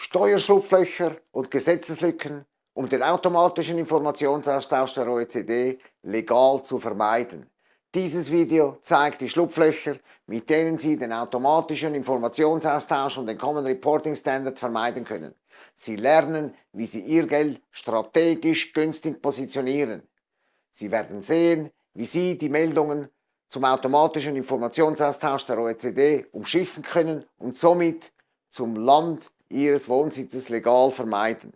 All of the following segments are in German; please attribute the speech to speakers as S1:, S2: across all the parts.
S1: Steuerschlupflöcher und Gesetzeslücken, um den automatischen Informationsaustausch der OECD legal zu vermeiden. Dieses Video zeigt die Schlupflöcher, mit denen Sie den automatischen Informationsaustausch und den Common Reporting Standard vermeiden können. Sie lernen, wie Sie Ihr Geld strategisch günstig positionieren. Sie werden sehen, wie Sie die Meldungen zum automatischen Informationsaustausch der OECD umschiffen können und somit zum Land ihres Wohnsitzes legal vermeiden.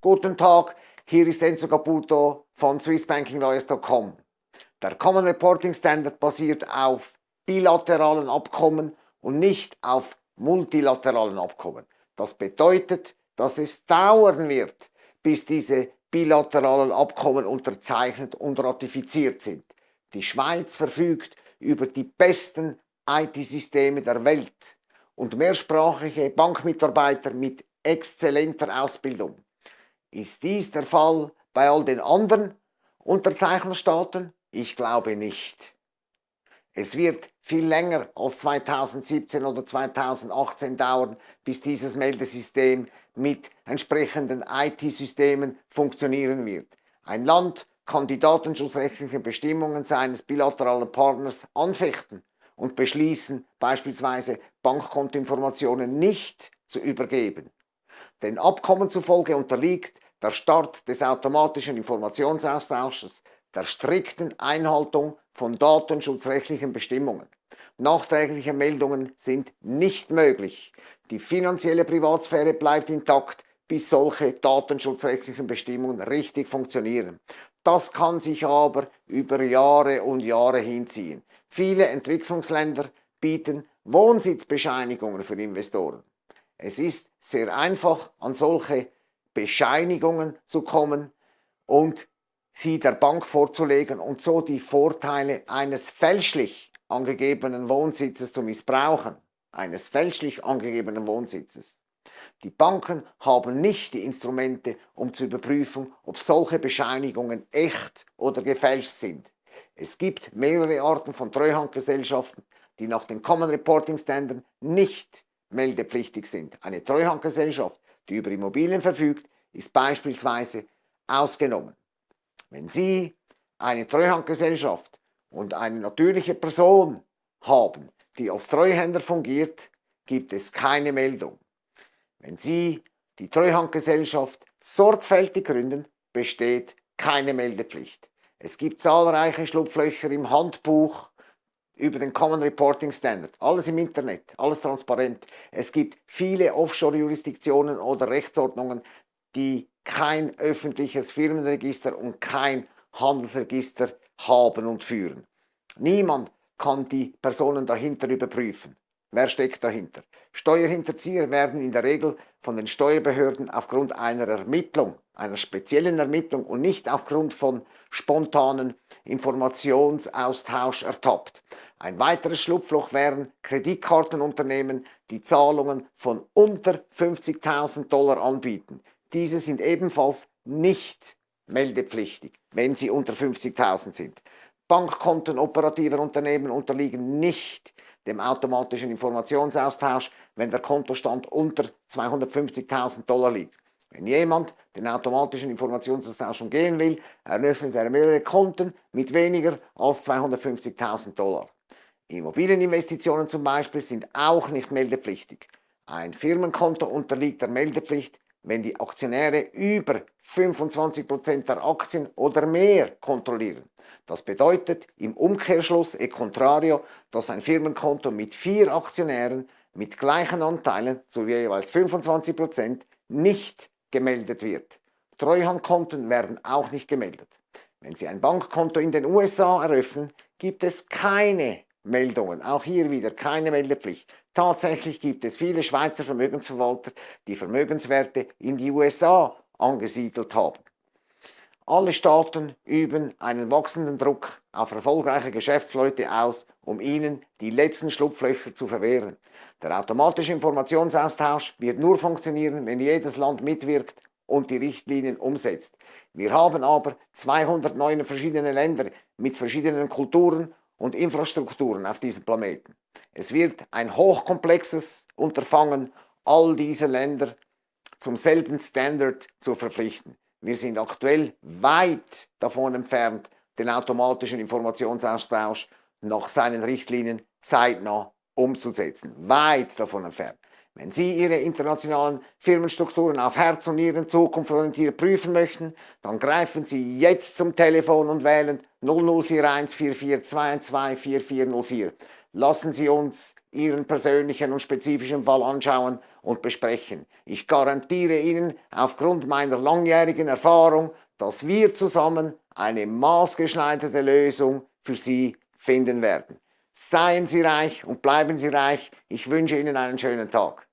S1: Guten Tag, hier ist Enzo Caputo von SwissBankingLawyers.com. Der Common Reporting Standard basiert auf bilateralen Abkommen und nicht auf multilateralen Abkommen. Das bedeutet, dass es dauern wird, bis diese bilateralen Abkommen unterzeichnet und ratifiziert sind. Die Schweiz verfügt über die besten IT-Systeme der Welt und mehrsprachige Bankmitarbeiter mit exzellenter Ausbildung. Ist dies der Fall bei all den anderen Unterzeichnerstaaten? Ich glaube nicht. Es wird viel länger als 2017 oder 2018 dauern, bis dieses Meldesystem mit entsprechenden IT-Systemen funktionieren wird. Ein Land kann die datenschutzrechtlichen Bestimmungen seines bilateralen Partners anfechten und beschließen, beispielsweise Bankkontoinformationen nicht zu übergeben. Den Abkommen zufolge unterliegt der Start des automatischen Informationsaustausches der strikten Einhaltung von datenschutzrechtlichen Bestimmungen. Nachträgliche Meldungen sind nicht möglich. Die finanzielle Privatsphäre bleibt intakt, bis solche datenschutzrechtlichen Bestimmungen richtig funktionieren. Das kann sich aber über Jahre und Jahre hinziehen. Viele Entwicklungsländer bieten Wohnsitzbescheinigungen für Investoren. Es ist sehr einfach, an solche Bescheinigungen zu kommen und sie der Bank vorzulegen und so die Vorteile eines fälschlich angegebenen Wohnsitzes zu missbrauchen, eines fälschlich angegebenen Wohnsitzes. Die Banken haben nicht die Instrumente, um zu überprüfen, ob solche Bescheinigungen echt oder gefälscht sind. Es gibt mehrere Arten von Treuhandgesellschaften, die nach den Common Reporting Standards nicht meldepflichtig sind. Eine Treuhandgesellschaft, die über Immobilien verfügt, ist beispielsweise ausgenommen. Wenn Sie eine Treuhandgesellschaft und eine natürliche Person haben, die als Treuhänder fungiert, gibt es keine Meldung. Wenn Sie die Treuhandgesellschaft sorgfältig gründen, besteht keine Meldepflicht. Es gibt zahlreiche Schlupflöcher im Handbuch über den Common Reporting Standard. Alles im Internet, alles transparent. Es gibt viele Offshore-Jurisdiktionen oder Rechtsordnungen, die kein öffentliches Firmenregister und kein Handelsregister haben und führen. Niemand kann die Personen dahinter überprüfen. Wer steckt dahinter? Steuerhinterzieher werden in der Regel von den Steuerbehörden aufgrund einer Ermittlung, einer speziellen Ermittlung und nicht aufgrund von spontanen Informationsaustausch ertappt. Ein weiteres Schlupfloch wären Kreditkartenunternehmen, die Zahlungen von unter 50.000 Dollar anbieten. Diese sind ebenfalls nicht meldepflichtig, wenn sie unter 50.000 sind. Bankkonten operativer Unternehmen unterliegen nicht dem automatischen Informationsaustausch, wenn der Kontostand unter 250.000 Dollar liegt. Wenn jemand den automatischen Informationsaustausch umgehen will, eröffnet er mehrere Konten mit weniger als 250.000 Dollar. Immobilieninvestitionen zum Beispiel sind auch nicht meldepflichtig. Ein Firmenkonto unterliegt der Meldepflicht, wenn die Aktionäre über 25% der Aktien oder mehr kontrollieren. Das bedeutet im Umkehrschluss e contrario, dass ein Firmenkonto mit vier Aktionären mit gleichen Anteilen zu jeweils 25% nicht gemeldet wird. Treuhandkonten werden auch nicht gemeldet. Wenn Sie ein Bankkonto in den USA eröffnen, gibt es keine Meldungen. Auch hier wieder keine Meldepflicht. Tatsächlich gibt es viele Schweizer Vermögensverwalter, die Vermögenswerte in die USA angesiedelt haben. Alle Staaten üben einen wachsenden Druck auf erfolgreiche Geschäftsleute aus, um ihnen die letzten Schlupflöcher zu verwehren. Der automatische Informationsaustausch wird nur funktionieren, wenn jedes Land mitwirkt und die Richtlinien umsetzt. Wir haben aber 209 verschiedene Länder mit verschiedenen Kulturen und Infrastrukturen auf diesem Planeten. Es wird ein hochkomplexes Unterfangen, all diese Länder zum selben Standard zu verpflichten. Wir sind aktuell weit davon entfernt, den automatischen Informationsaustausch nach seinen Richtlinien zeitnah umzusetzen. Weit davon entfernt. Wenn Sie Ihre internationalen Firmenstrukturen auf Herz und Nieren zukunftsorientiert prüfen möchten, dann greifen Sie jetzt zum Telefon und wählen 0041 4422 4404. Lassen Sie uns Ihren persönlichen und spezifischen Fall anschauen und besprechen. Ich garantiere Ihnen aufgrund meiner langjährigen Erfahrung, dass wir zusammen eine maßgeschneiderte Lösung für Sie finden werden. Seien Sie reich und bleiben Sie reich. Ich wünsche Ihnen einen schönen Tag.